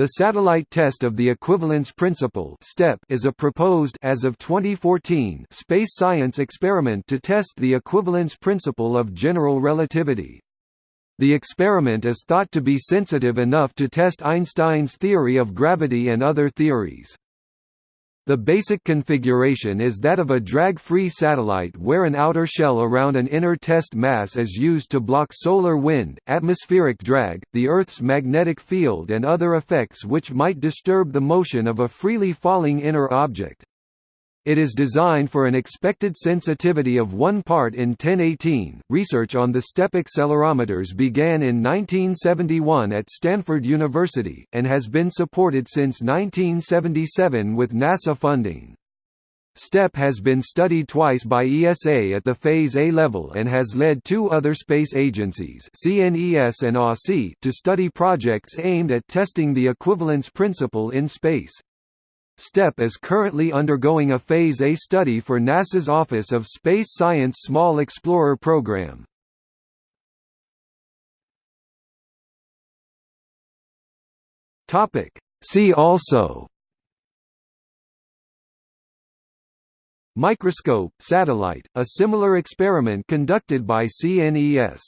The satellite test of the equivalence principle (STEP) is a proposed as of 2014 space science experiment to test the equivalence principle of general relativity. The experiment is thought to be sensitive enough to test Einstein's theory of gravity and other theories. The basic configuration is that of a drag-free satellite where an outer shell around an inner test mass is used to block solar wind, atmospheric drag, the Earth's magnetic field and other effects which might disturb the motion of a freely falling inner object. It is designed for an expected sensitivity of 1 part in 1018. Research on the STEP accelerometers began in 1971 at Stanford University, and has been supported since 1977 with NASA funding. STEP has been studied twice by ESA at the Phase A level and has led two other space agencies CNES and to study projects aimed at testing the equivalence principle in space. STEP is currently undergoing a Phase A study for NASA's Office of Space Science Small Explorer program. See also. Microscope, satellite, a similar experiment conducted by CNES